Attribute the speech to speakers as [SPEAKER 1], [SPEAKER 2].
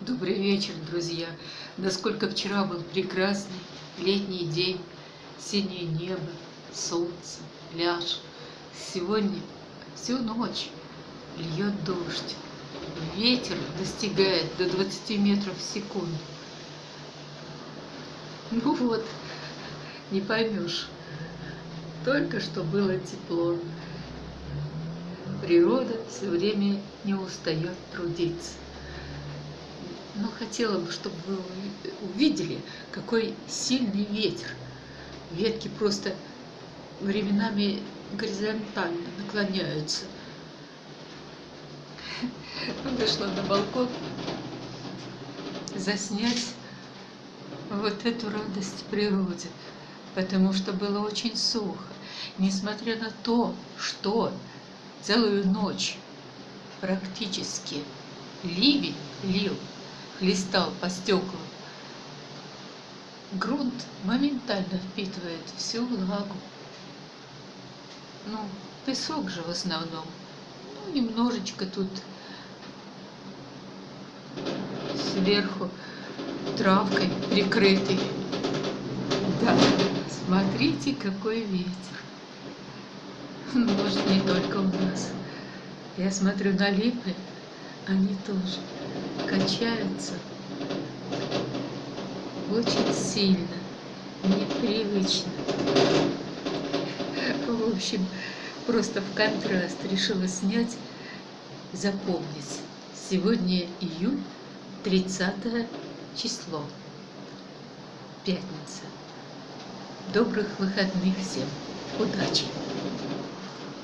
[SPEAKER 1] Добрый вечер, друзья! Насколько вчера был прекрасный летний день, синее небо, солнце, пляж. Сегодня всю ночь льет дождь. Ветер достигает до 20 метров в секунду. Ну вот, не поймешь. Только что было тепло. Природа все время не устает трудиться. Но хотела бы, чтобы вы увидели, какой сильный ветер. Ветки просто временами горизонтально наклоняются. Вышла на балкон заснять вот эту радость природы, потому что было очень сухо. Несмотря на то, что целую ночь практически ливень лил, хлестал по стеклам, грунт моментально впитывает всю влагу. Ну, песок же в основном. Ну, немножечко тут сверху травкой прикрытый. Да, смотрите, какой ветер. Может, не только у нас. Я смотрю на липы, они тоже качаются очень сильно, непривычно. В общем, просто в контраст решила снять, запомнить. Сегодня июль, 30 число, пятница. Добрых выходных всем. Удачи!